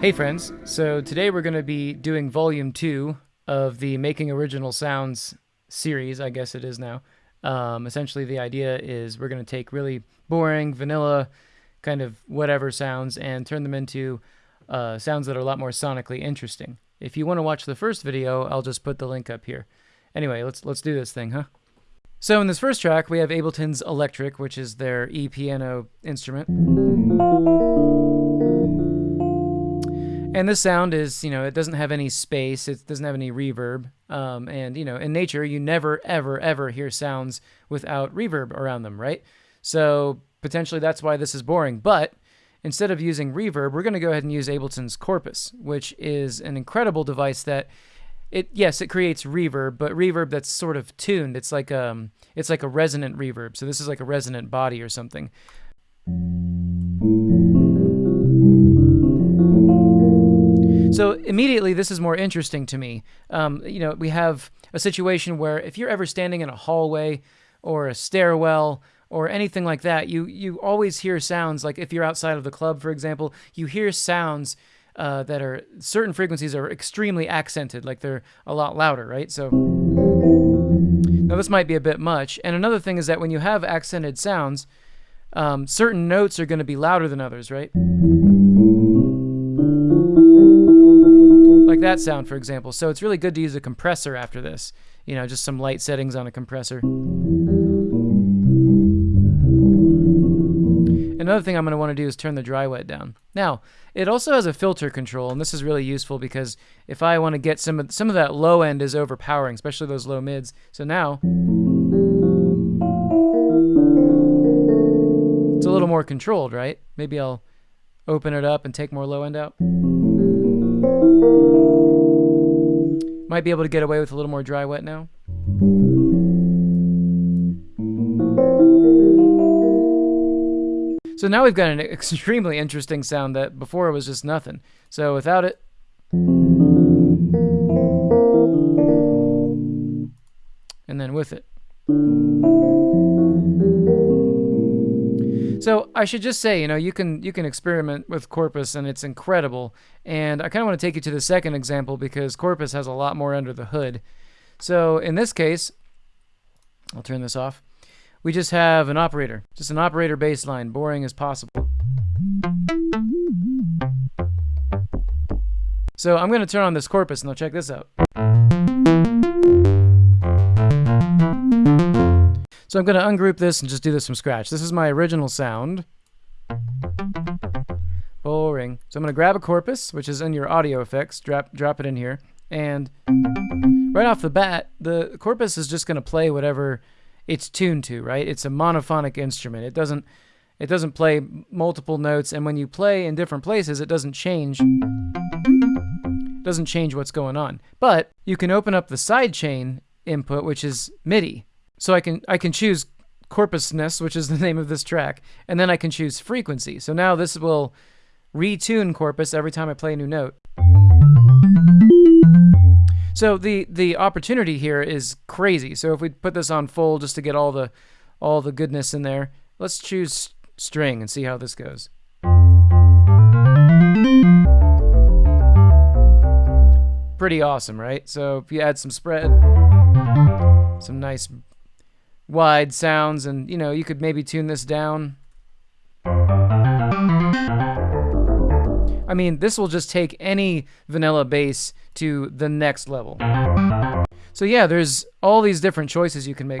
Hey friends, so today we're going to be doing volume two of the Making Original Sounds series, I guess it is now. Um, essentially, the idea is we're going to take really boring, vanilla, kind of whatever sounds and turn them into uh, sounds that are a lot more sonically interesting. If you want to watch the first video, I'll just put the link up here. Anyway, let's let's do this thing, huh? So in this first track, we have Ableton's Electric, which is their e-piano instrument. And this sound is, you know, it doesn't have any space, it doesn't have any reverb. Um, and, you know, in nature, you never, ever, ever hear sounds without reverb around them, right? So potentially that's why this is boring. But instead of using reverb, we're going to go ahead and use Ableton's Corpus, which is an incredible device that it yes, it creates reverb, but reverb that's sort of tuned. It's like um it's like a resonant reverb. So this is like a resonant body or something. So immediately, this is more interesting to me. Um, you know, we have a situation where if you're ever standing in a hallway or a stairwell or anything like that, you you always hear sounds. Like if you're outside of the club, for example, you hear sounds uh, that are certain frequencies are extremely accented, like they're a lot louder, right? So now this might be a bit much. And another thing is that when you have accented sounds, um, certain notes are going to be louder than others, right? Like that sound, for example. So it's really good to use a compressor after this. You know, just some light settings on a compressor. Another thing I'm going to want to do is turn the dry wet down. Now, it also has a filter control, and this is really useful because if I want to get some of, some of that low end is overpowering, especially those low mids. So now, it's a little more controlled, right? Maybe I'll open it up and take more low end out. Might be able to get away with a little more dry wet now. So now we've got an extremely interesting sound that before it was just nothing. So without it. And then with it. So I should just say, you know, you can you can experiment with Corpus and it's incredible. And I kind of want to take you to the second example because Corpus has a lot more under the hood. So in this case, I'll turn this off. We just have an operator, just an operator baseline, boring as possible. So I'm going to turn on this Corpus and I'll check this out. So I'm going to ungroup this and just do this from scratch. This is my original sound. Boring. So I'm going to grab a corpus, which is in your audio effects, drop, drop it in here. And right off the bat, the corpus is just going to play whatever it's tuned to, right? It's a monophonic instrument. It doesn't it doesn't play multiple notes and when you play in different places, it doesn't change it doesn't change what's going on. But you can open up the sidechain input, which is MIDI. So I can I can choose corpusness, which is the name of this track, and then I can choose frequency. So now this will retune corpus every time I play a new note. So the the opportunity here is crazy. So if we put this on full just to get all the all the goodness in there, let's choose string and see how this goes. Pretty awesome, right? So if you add some spread, some nice wide sounds and you know you could maybe tune this down. I mean this will just take any vanilla bass to the next level. So yeah there's all these different choices you can make.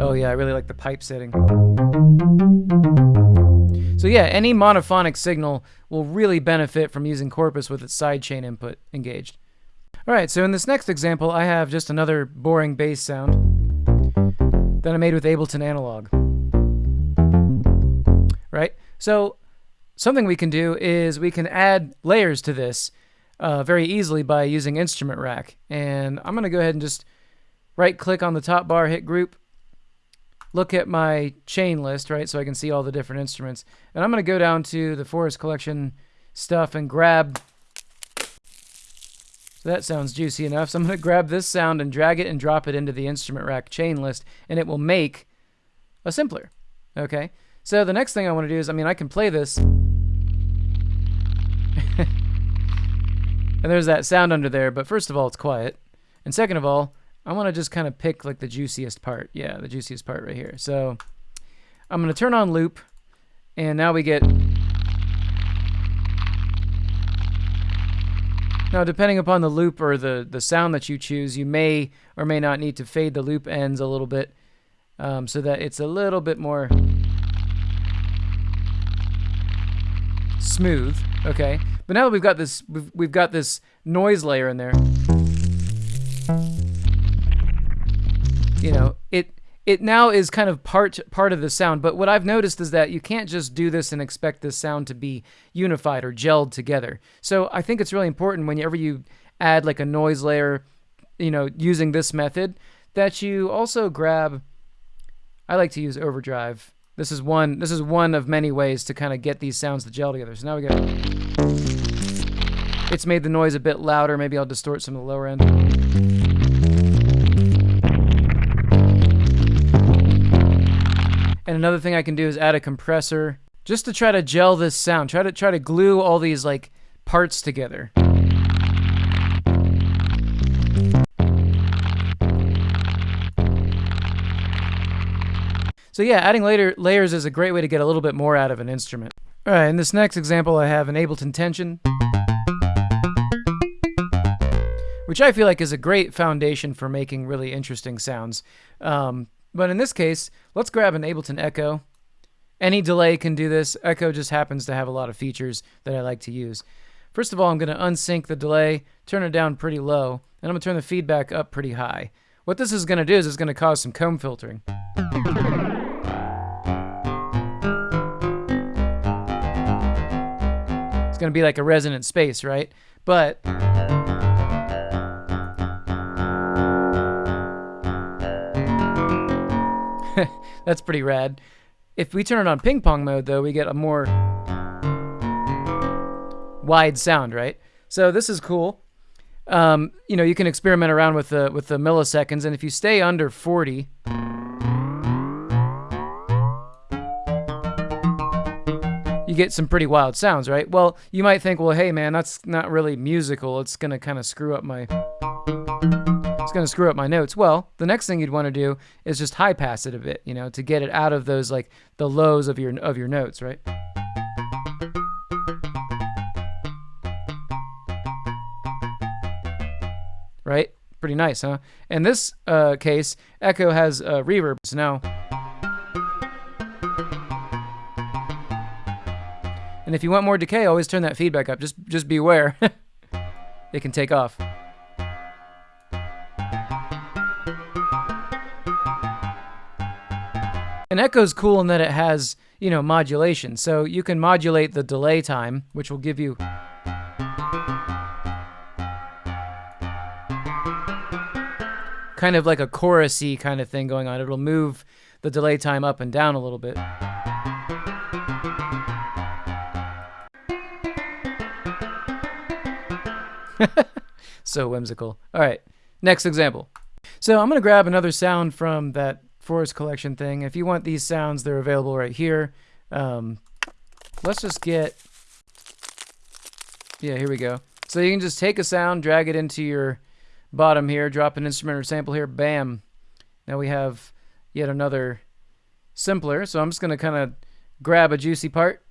Oh yeah I really like the pipe setting. So yeah any monophonic signal will really benefit from using Corpus with its sidechain input engaged all right, so in this next example, I have just another boring bass sound that I made with Ableton Analog. Right? So something we can do is we can add layers to this uh, very easily by using Instrument Rack. And I'm going to go ahead and just right click on the top bar, hit group, look at my chain list, right, so I can see all the different instruments. And I'm going to go down to the Forest Collection stuff and grab that sounds juicy enough. So I'm going to grab this sound and drag it and drop it into the instrument rack chain list, and it will make a simpler. Okay? So the next thing I want to do is, I mean, I can play this. and there's that sound under there, but first of all, it's quiet. And second of all, I want to just kind of pick like the juiciest part. Yeah, the juiciest part right here. So I'm going to turn on loop, and now we get... Now, depending upon the loop or the, the sound that you choose, you may or may not need to fade the loop ends a little bit um, so that it's a little bit more smooth. Okay, but now that we've got this, we've, we've got this noise layer in there. You know, it it now is kind of part part of the sound. But what I've noticed is that you can't just do this and expect this sound to be unified or gelled together. So I think it's really important whenever you add like a noise layer, you know, using this method, that you also grab. I like to use overdrive. This is one. This is one of many ways to kind of get these sounds to gel together. So now we go. It's made the noise a bit louder. Maybe I'll distort some of the lower end. And another thing I can do is add a compressor just to try to gel this sound. Try to try to glue all these like parts together. So yeah, adding later layers is a great way to get a little bit more out of an instrument. All right, in this next example, I have an Ableton tension, which I feel like is a great foundation for making really interesting sounds. Um, but in this case, let's grab an Ableton Echo. Any delay can do this. Echo just happens to have a lot of features that I like to use. First of all, I'm going to unsync the delay, turn it down pretty low, and I'm going to turn the feedback up pretty high. What this is going to do is it's going to cause some comb filtering. It's going to be like a resonant space, right? But That's pretty rad. If we turn it on ping pong mode, though, we get a more wide sound, right? So this is cool. Um, you know, you can experiment around with the with the milliseconds, and if you stay under 40, you get some pretty wild sounds, right? Well, you might think, well, hey, man, that's not really musical. It's gonna kind of screw up my going to screw up my notes. Well, the next thing you'd want to do is just high pass it a bit, you know, to get it out of those like the lows of your of your notes, right? Right? Pretty nice, huh? In this uh, case, Echo has uh, reverb. So now, and if you want more decay, always turn that feedback up. Just just beware, it can take off. An echo is cool in that it has, you know, modulation. So you can modulate the delay time, which will give you kind of like a chorusy kind of thing going on. It'll move the delay time up and down a little bit. so whimsical. All right, next example. So I'm going to grab another sound from that Forest Collection thing. If you want these sounds, they're available right here. Um, let's just get, yeah, here we go. So you can just take a sound, drag it into your bottom here, drop an instrument or sample here, bam. Now we have yet another simpler. So I'm just going to kind of grab a juicy part.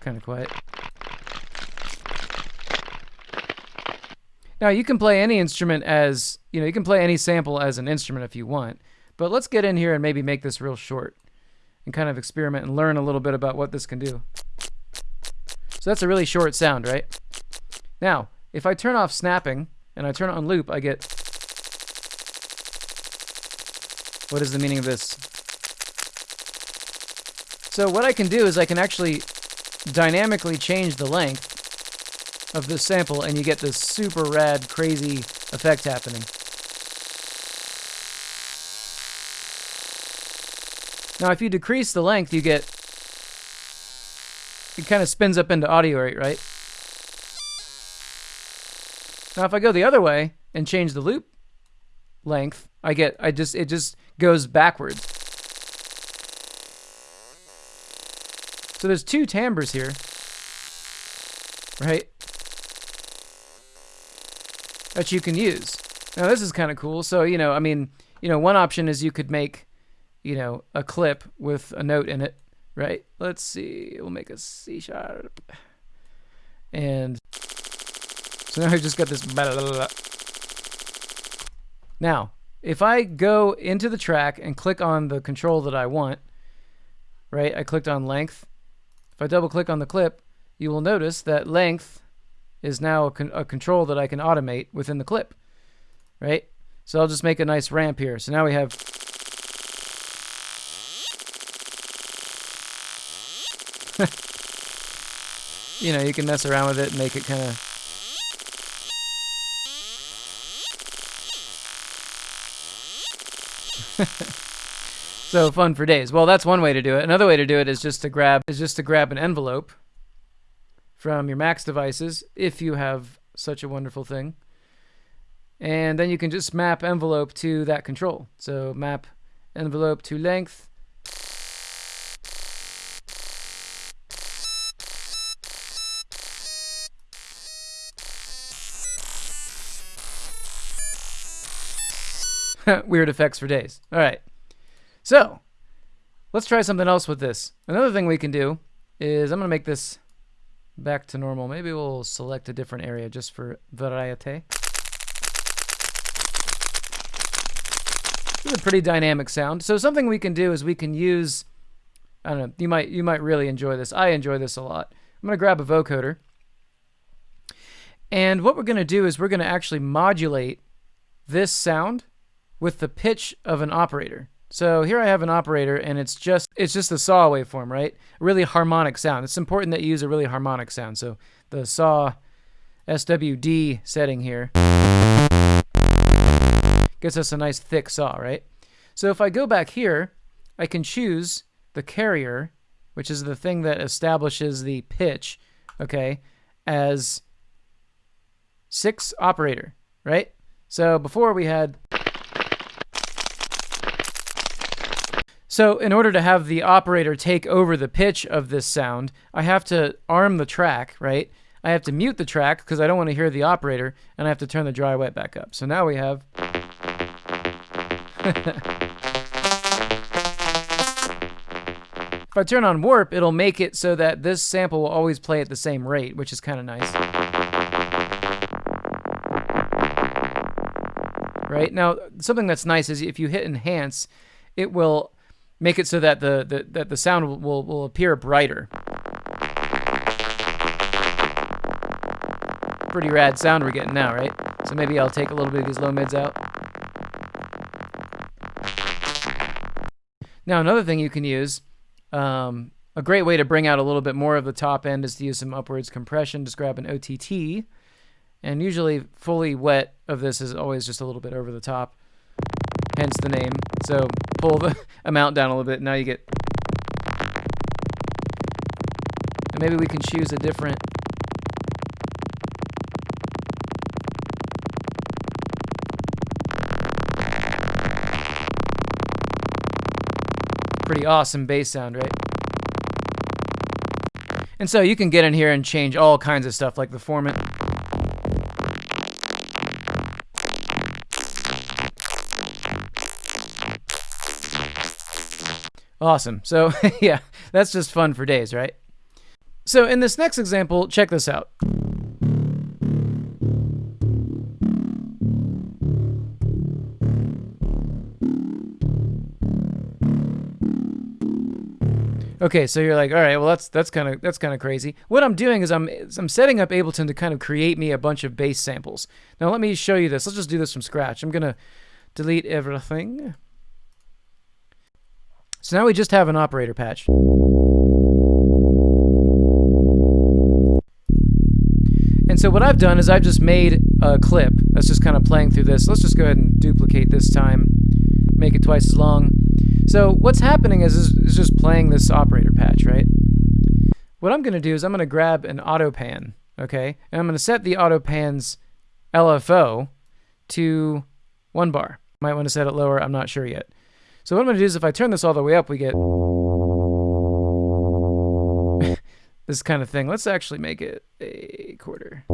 Kind of quiet. Now you can play any instrument as, you know, you can play any sample as an instrument if you want. But let's get in here and maybe make this real short and kind of experiment and learn a little bit about what this can do. So that's a really short sound, right? Now, if I turn off snapping and I turn on loop, I get... What is the meaning of this? So what I can do is I can actually dynamically change the length of this sample and you get this super rad, crazy effect happening. Now, if you decrease the length, you get, it kind of spins up into audio rate, right? Now, if I go the other way and change the loop length, I get I just it just goes backwards. So there's two timbres here. Right? That you can use. Now this is kind of cool. So, you know, I mean, you know, one option is you could make, you know, a clip with a note in it, right? Let's see. We'll make a C sharp. And so now I've just got this. Blah, blah, blah. Now, if I go into the track and click on the control that I want, right? I clicked on length. If I double click on the clip, you will notice that length is now a, con a control that I can automate within the clip, right? So I'll just make a nice ramp here. So now we have you know, you can mess around with it and make it kind of so fun for days. Well, that's one way to do it. Another way to do it is just to grab is just to grab an envelope from your Max devices if you have such a wonderful thing. And then you can just map envelope to that control. So map envelope to length. Weird effects for days. All right. So let's try something else with this. Another thing we can do is I'm going to make this back to normal. Maybe we'll select a different area just for variety. This is a pretty dynamic sound. So something we can do is we can use, I don't know, you might, you might really enjoy this. I enjoy this a lot. I'm going to grab a vocoder. And what we're going to do is we're going to actually modulate this sound with the pitch of an operator. So here I have an operator and it's just it's just a saw waveform, right? Really harmonic sound. It's important that you use a really harmonic sound. So the saw SWD setting here gets us a nice thick saw, right? So if I go back here, I can choose the carrier, which is the thing that establishes the pitch, okay, as 6 operator, right? So before we had So in order to have the operator take over the pitch of this sound, I have to arm the track, right? I have to mute the track because I don't want to hear the operator, and I have to turn the dry wet back up. So now we have... if I turn on warp, it'll make it so that this sample will always play at the same rate, which is kind of nice. Right? Now, something that's nice is if you hit enhance, it will make it so that the, the that the sound will, will appear brighter. Pretty rad sound we're getting now, right? So maybe I'll take a little bit of these low mids out. Now another thing you can use, um, a great way to bring out a little bit more of the top end is to use some upwards compression. Just grab an OTT, and usually fully wet of this is always just a little bit over the top hence the name. So pull the amount down a little bit. Now you get... And maybe we can choose a different... Pretty awesome bass sound, right? And so you can get in here and change all kinds of stuff like the formant. Awesome. So yeah, that's just fun for days, right? So in this next example, check this out. Okay, so you're like, all right, well that's that's kind of that's kind of crazy. What I'm doing is I'm I'm setting up Ableton to kind of create me a bunch of bass samples. Now let me show you this. Let's just do this from scratch. I'm gonna delete everything. So now we just have an operator patch. And so what I've done is I've just made a clip that's just kind of playing through this. Let's just go ahead and duplicate this time, make it twice as long. So what's happening is, is, is just playing this operator patch, right? What I'm going to do is I'm going to grab an auto pan, okay? And I'm going to set the auto pan's LFO to one bar. Might want to set it lower. I'm not sure yet. So what I'm going to do is if I turn this all the way up, we get this kind of thing. Let's actually make it a quarter.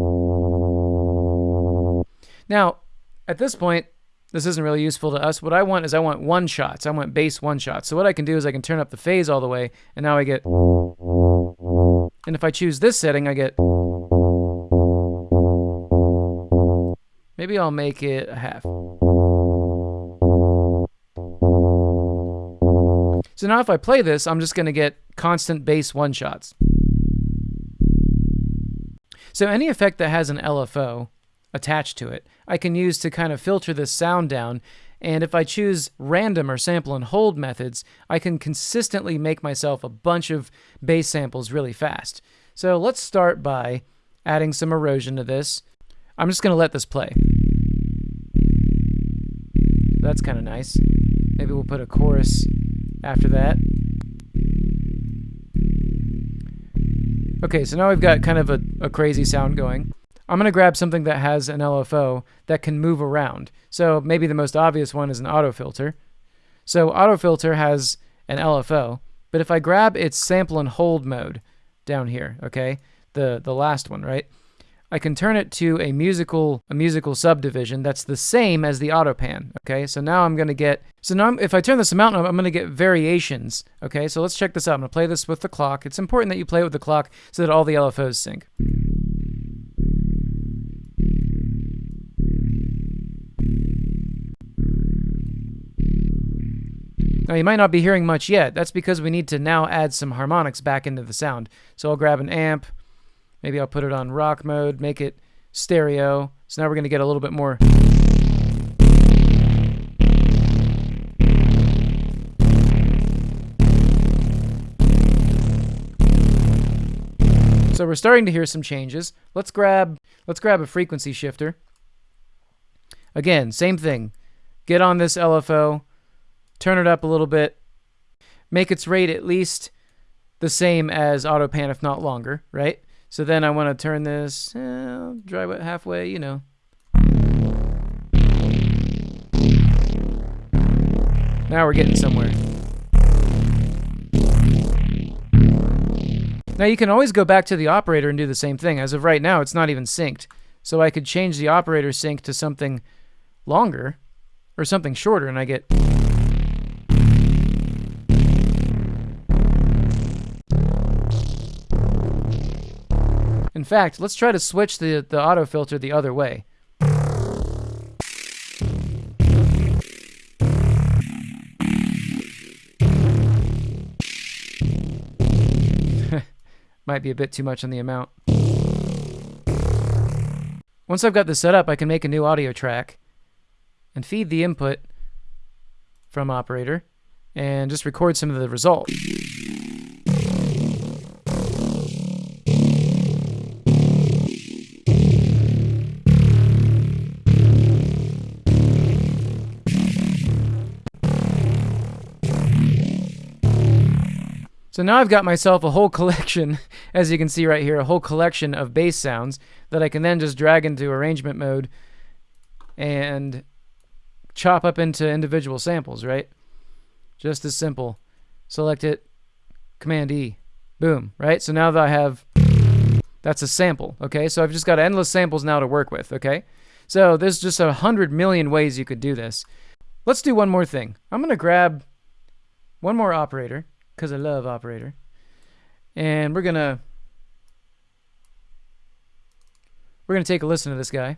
Now, at this point, this isn't really useful to us. What I want is I want one shots. I want bass one shots. So what I can do is I can turn up the phase all the way, and now I get... And if I choose this setting, I get... Maybe I'll make it a half. So now if I play this, I'm just going to get constant bass one shots. So any effect that has an LFO attached to it, I can use to kind of filter this sound down. And if I choose random or sample and hold methods, I can consistently make myself a bunch of bass samples really fast. So let's start by adding some erosion to this. I'm just going to let this play. That's kind of nice. Maybe we'll put a chorus after that. Okay, so now we've got kind of a, a crazy sound going. I'm going to grab something that has an LFO that can move around. So maybe the most obvious one is an auto filter. So auto filter has an LFO, but if I grab its sample and hold mode down here, okay, the, the last one, right? I can turn it to a musical a musical subdivision that's the same as the auto pan. Okay, so now I'm going to get so now I'm, if I turn this amount up, I'm going to get variations. Okay, so let's check this out. I'm going to play this with the clock. It's important that you play it with the clock so that all the LFOs sync. Now you might not be hearing much yet. That's because we need to now add some harmonics back into the sound. So I'll grab an amp, Maybe I'll put it on rock mode, make it stereo. So now we're going to get a little bit more. So we're starting to hear some changes. Let's grab let's grab a frequency shifter. Again, same thing. Get on this LFO, turn it up a little bit, make its rate at least the same as AutoPan, if not longer, right? So then I want to turn this, eh, drive it halfway, you know. Now we're getting somewhere. Now you can always go back to the operator and do the same thing. As of right now, it's not even synced. So I could change the operator sync to something longer or something shorter and I get In fact, let's try to switch the, the auto filter the other way. Might be a bit too much on the amount. Once I've got this set up, I can make a new audio track and feed the input from operator and just record some of the results. So now I've got myself a whole collection, as you can see right here, a whole collection of bass sounds that I can then just drag into arrangement mode and chop up into individual samples, right? Just as simple. Select it, Command E, boom, right? So now that I have, that's a sample, okay? So I've just got endless samples now to work with, okay? So there's just a hundred million ways you could do this. Let's do one more thing. I'm to grab one more operator because I love operator. And we're gonna we're gonna take a listen to this guy.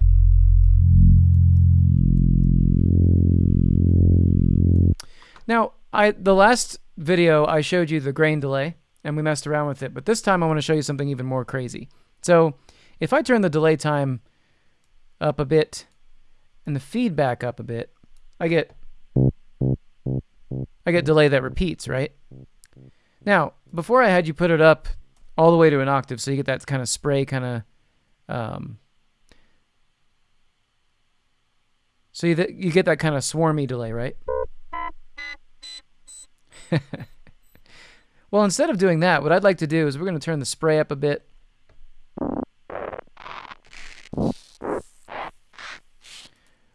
Now, I the last video I showed you the grain delay and we messed around with it, but this time I want to show you something even more crazy. So, if I turn the delay time up a bit and the feedback up a bit, I get I get delay that repeats, right? Now, before I had you put it up all the way to an octave, so you get that kind of spray kind of. Um, so you, you get that kind of swarmy delay, right? well, instead of doing that, what I'd like to do is we're going to turn the spray up a bit.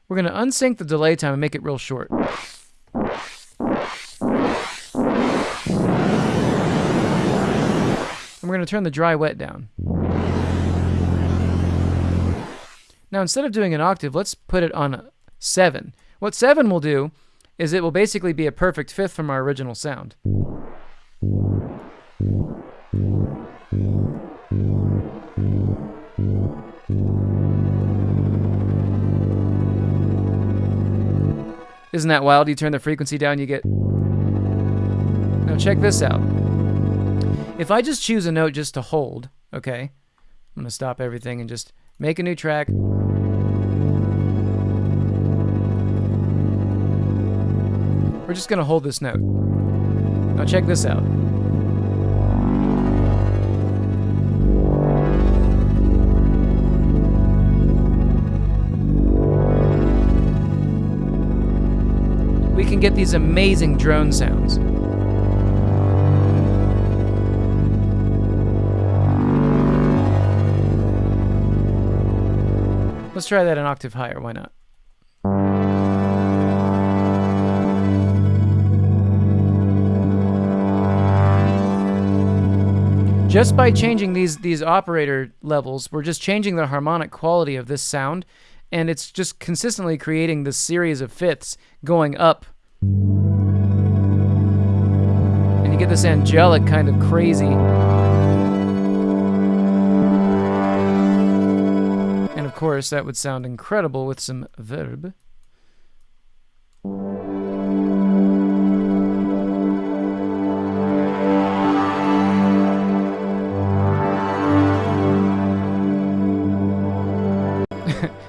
We're going to unsync the delay time and make it real short. Going to turn the dry wet down. Now, instead of doing an octave, let's put it on 7. What 7 will do is it will basically be a perfect fifth from our original sound. Isn't that wild? You turn the frequency down, you get... Now check this out. If I just choose a note just to hold, okay? I'm going to stop everything and just make a new track. We're just going to hold this note. Now check this out. We can get these amazing drone sounds. Let's try that an octave higher, why not? Just by changing these these operator levels, we're just changing the harmonic quality of this sound, and it's just consistently creating this series of fifths going up. And you get this angelic kind of crazy. Course, that would sound incredible with some verb.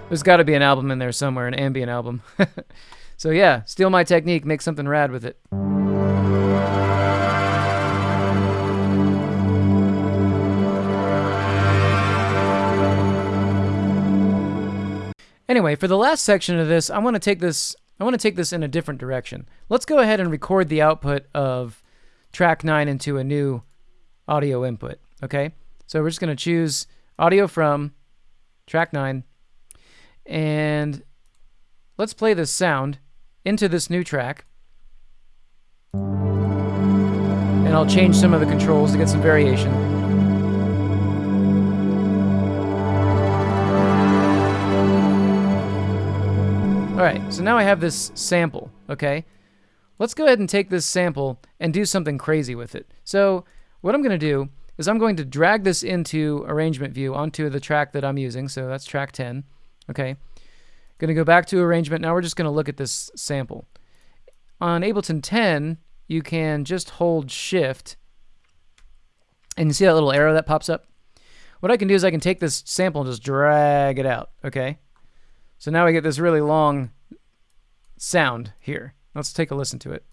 There's got to be an album in there somewhere, an ambient album. so yeah, steal my technique, make something rad with it. Anyway, for the last section of this, I want to take this I want to take this in a different direction. Let's go ahead and record the output of track 9 into a new audio input, okay? So we're just going to choose audio from track 9 and let's play this sound into this new track. And I'll change some of the controls to get some variation. Alright, so now I have this sample, okay? Let's go ahead and take this sample and do something crazy with it. So what I'm going to do is I'm going to drag this into arrangement view onto the track that I'm using. So that's track 10. Okay. Going to go back to arrangement. Now we're just going to look at this sample. On Ableton 10, you can just hold shift and you see that little arrow that pops up? What I can do is I can take this sample and just drag it out, okay? So now we get this really long sound here. Let's take a listen to it.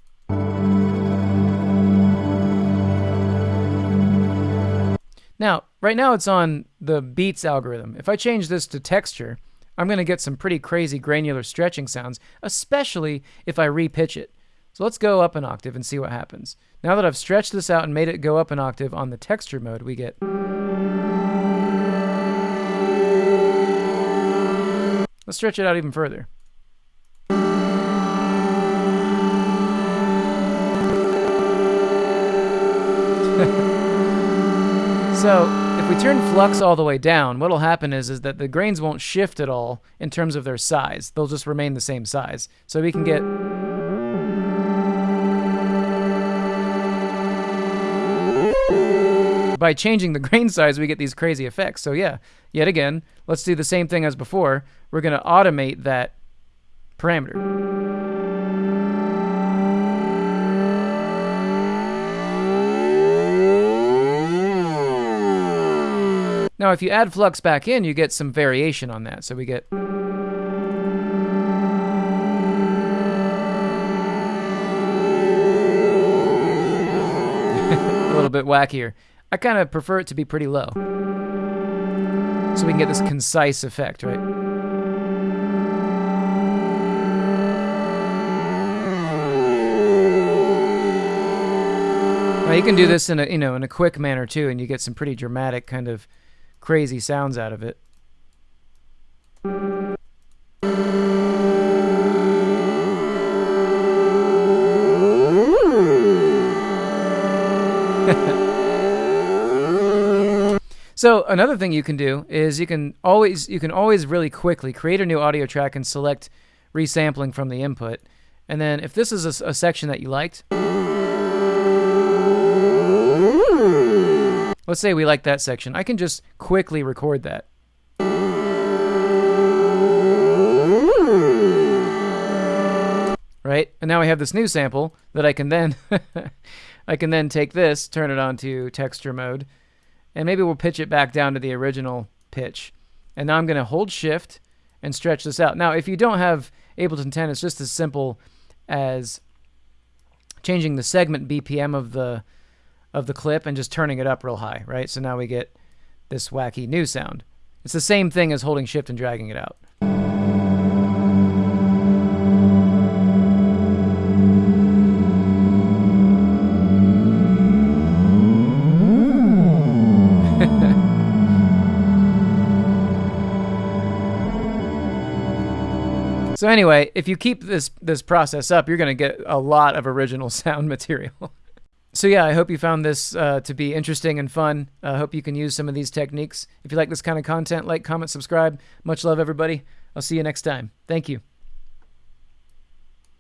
Now, right now it's on the beats algorithm. If I change this to texture, I'm going to get some pretty crazy granular stretching sounds, especially if I repitch it. So let's go up an octave and see what happens. Now that I've stretched this out and made it go up an octave on the texture mode, we get... Let's stretch it out even further. so if we turn flux all the way down, what'll happen is, is that the grains won't shift at all in terms of their size. They'll just remain the same size. So we can get... By changing the grain size, we get these crazy effects. So yeah, yet again, let's do the same thing as before. We're going to automate that parameter. Now, if you add flux back in, you get some variation on that. So we get... a little bit wackier. I kind of prefer it to be pretty low. So we can get this concise effect, right? Now you can do this in a you know in a quick manner too, and you get some pretty dramatic kind of crazy sounds out of it. So another thing you can do is you can always you can always really quickly create a new audio track and select resampling from the input. And then if this is a, a section that you liked, let's say we like that section, I can just quickly record that. Right? And now I have this new sample that I can then I can then take this, turn it on to texture mode, and maybe we'll pitch it back down to the original pitch. And now I'm going to hold shift and stretch this out. Now, if you don't have Ableton 10, it's just as simple as changing the segment BPM of the of the clip and just turning it up real high, right? So now we get this wacky new sound. It's the same thing as holding shift and dragging it out. So anyway, if you keep this this process up, you're going to get a lot of original sound material. so yeah, I hope you found this uh, to be interesting and fun. I uh, hope you can use some of these techniques. If you like this kind of content, like, comment, subscribe. Much love, everybody. I'll see you next time. Thank you.